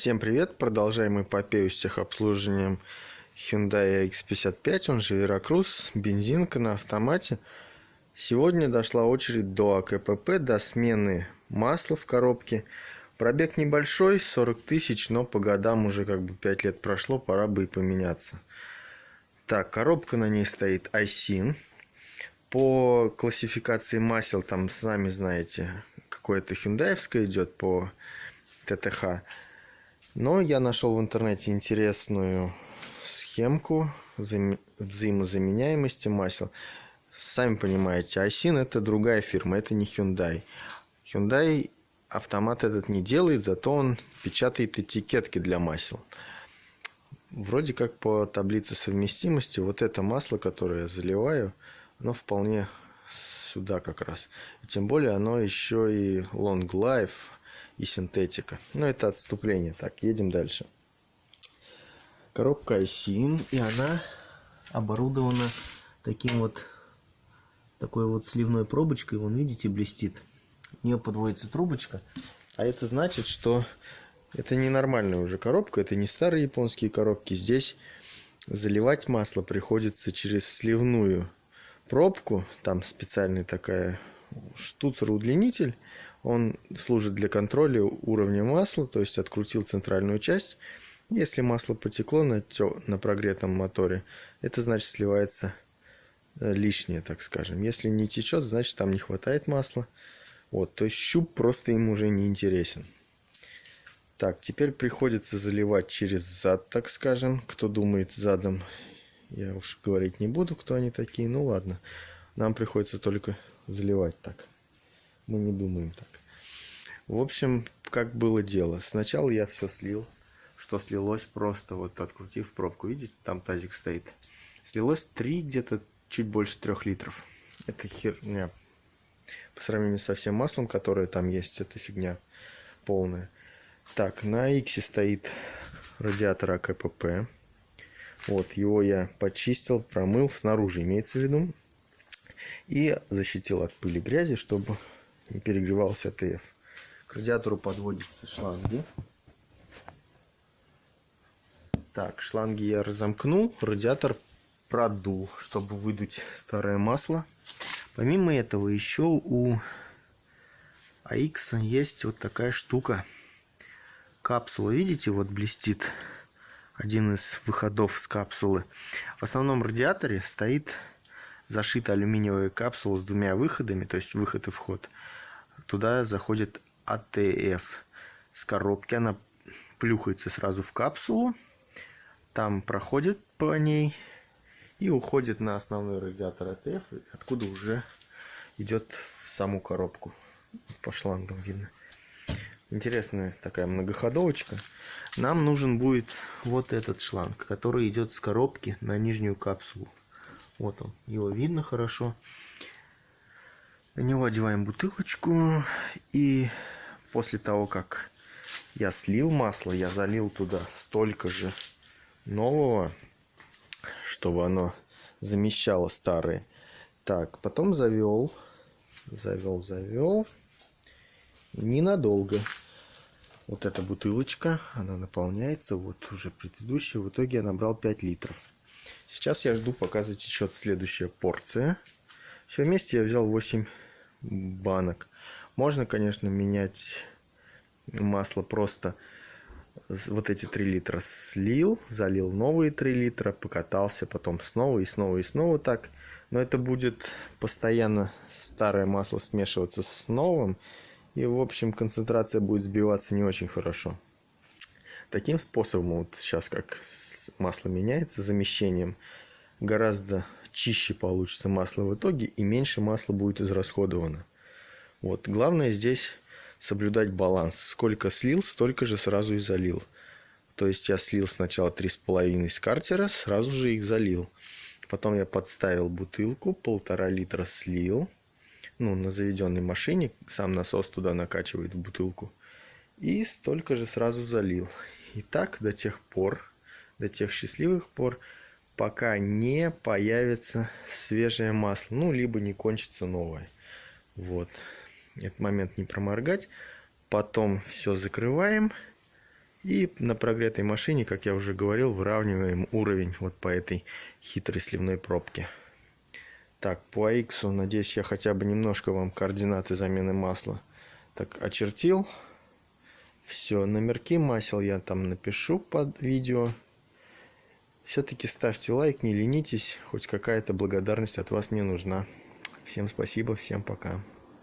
Всем привет! Продолжаем эпопею с техобслуживанием Hyundai X55, он же Veracruz, бензинка на автомате. Сегодня дошла очередь до АКПП, до смены масла в коробке. Пробег небольшой, 40 тысяч, но по годам уже как бы 5 лет прошло, пора бы и поменяться. Так, коробка на ней стоит Айсин. По классификации масел, там, сами знаете, какое-то хюндаевское идет по ТТХ. Но я нашел в интернете интересную схемку вза взаимозаменяемости масел. Сами понимаете, Айсин это другая фирма, это не Hyundai. Hyundai автомат этот не делает, зато он печатает этикетки для масел. Вроде как по таблице совместимости вот это масло, которое я заливаю, оно вполне сюда как раз. И тем более оно еще и long life и синтетика. Но это отступление. Так, едем дальше. Коробка ISIN, и она оборудована таким вот такой вот сливной пробочкой. Вон, видите, блестит. В нее подводится трубочка. А это значит, что это не нормальная уже коробка, это не старые японские коробки. Здесь заливать масло приходится через сливную пробку. Там специальный такая штуцер-удлинитель. Он служит для контроля уровня масла, то есть открутил центральную часть. Если масло потекло на, на прогретом моторе, это значит сливается э, лишнее, так скажем. Если не течет, значит там не хватает масла. Вот, то есть щуп просто им уже не интересен. Так, теперь приходится заливать через зад, так скажем. Кто думает задом, я уж говорить не буду, кто они такие. Ну ладно, нам приходится только заливать так. Мы не думаем так. В общем, как было дело. Сначала я все слил, что слилось просто вот открутив пробку. Видите, там тазик стоит. Слилось 3, где-то чуть больше 3 литров. Это херня по сравнению со всем маслом, которое там есть, это фигня полная. Так, на X стоит радиатор АКПП. Вот, его я почистил, промыл, снаружи имеется в виду. И защитил от пыли грязи, чтобы не перегревался ТФ. К радиатору подводятся шланги. Так, шланги я разомкнул, радиатор продул, чтобы выдуть старое масло. Помимо этого еще у АХ есть вот такая штука. Капсула, видите, вот блестит один из выходов с капсулы. В основном радиаторе стоит зашита алюминиевая капсула с двумя выходами, то есть выход и вход. Туда заходит АТФ с коробки, она плюхается сразу в капсулу, там проходит по ней и уходит на основной радиатор АТФ, откуда уже идет в саму коробку. По шлангам видно. Интересная такая многоходовочка. Нам нужен будет вот этот шланг, который идет с коробки на нижнюю капсулу. Вот он, его видно хорошо. На него одеваем бутылочку и после того, как я слил масло, я залил туда столько же нового чтобы оно замещало старые. Так, потом завел, завел, завел. Ненадолго. Вот эта бутылочка, она наполняется. Вот уже предыдущая. В итоге я набрал 5 литров. Сейчас я жду, пока затечет следующая порция. Все вместе я взял 8 банок. Можно, конечно, менять масло просто вот эти 3 литра слил, залил новые 3 литра, покатался потом снова и снова и снова так. Но это будет постоянно старое масло смешиваться с новым. И, в общем, концентрация будет сбиваться не очень хорошо. Таким способом, вот сейчас как масло меняется, замещением, гораздо чище получится масло в итоге и меньше масла будет израсходовано. Вот. Главное здесь соблюдать баланс. Сколько слил, столько же сразу и залил. То есть я слил сначала 3,5 с картера, сразу же их залил. Потом я подставил бутылку, полтора литра слил. Ну, на заведенной машине, сам насос туда накачивает в бутылку. И столько же сразу залил. И так до тех пор, до тех счастливых пор, пока не появится свежее масло. Ну, либо не кончится новое. Вот этот момент не проморгать. Потом все закрываем И на прогретой машине, как я уже говорил, выравниваем уровень вот по этой хитрой сливной пробке. Так, по AX, надеюсь, я хотя бы немножко вам координаты замены масла так очертил. Все, номерки масел я там напишу под видео. Все-таки ставьте лайк, не ленитесь, хоть какая-то благодарность от вас мне нужна. Всем спасибо, всем пока.